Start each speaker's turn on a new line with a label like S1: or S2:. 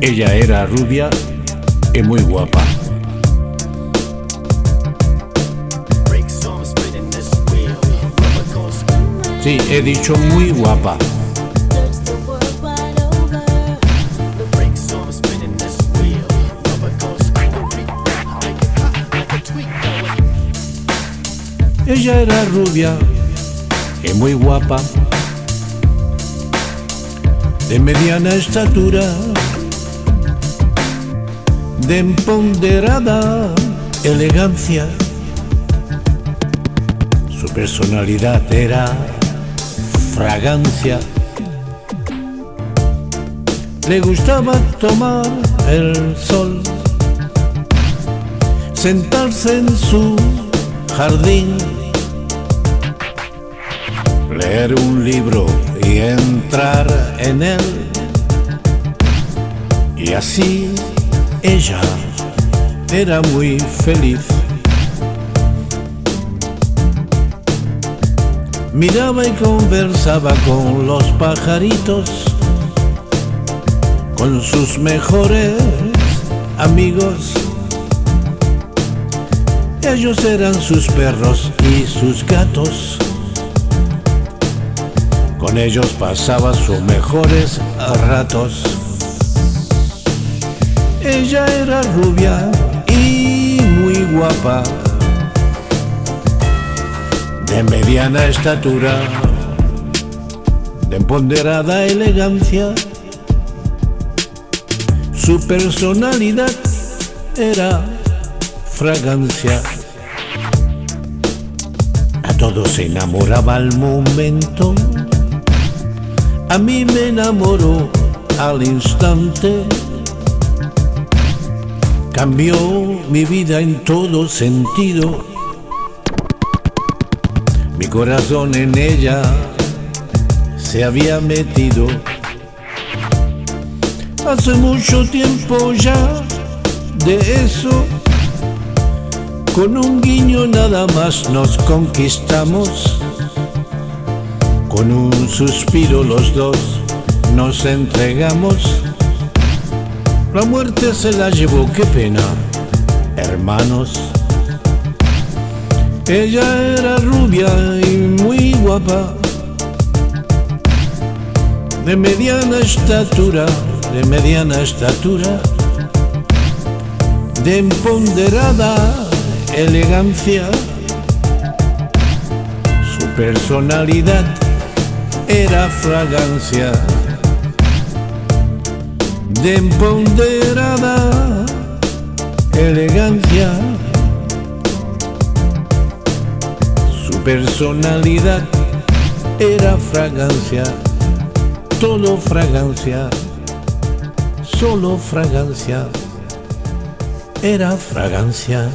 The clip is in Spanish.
S1: Ella era rubia y muy guapa. Sí, he dicho muy guapa. Ella era rubia y muy guapa, de mediana estatura, de empoderada elegancia. Su personalidad era fragancia. Le gustaba tomar el sol, sentarse en su jardín, leer un libro y entrar en él. Y así ella era muy feliz. Miraba y conversaba con los pajaritos, con sus mejores amigos. Ellos eran sus perros y sus gatos. Con ellos pasaba sus mejores ratos. Ella era rubia y muy guapa de mediana estatura, de empoderada elegancia. Su personalidad era fragancia. A todos se enamoraba al momento. A mí me enamoró al instante. Cambió mi vida en todo sentido mi corazón en ella se había metido. Hace mucho tiempo ya de eso, con un guiño nada más nos conquistamos. Con un suspiro los dos nos entregamos. La muerte se la llevó, qué pena, hermanos. Ella era rubia y muy guapa, de mediana estatura, de mediana estatura, de empoderada elegancia. Su personalidad era fragancia, de elegancia. personalidad era fragancia, todo fragancia, solo fragancia, era fragancia.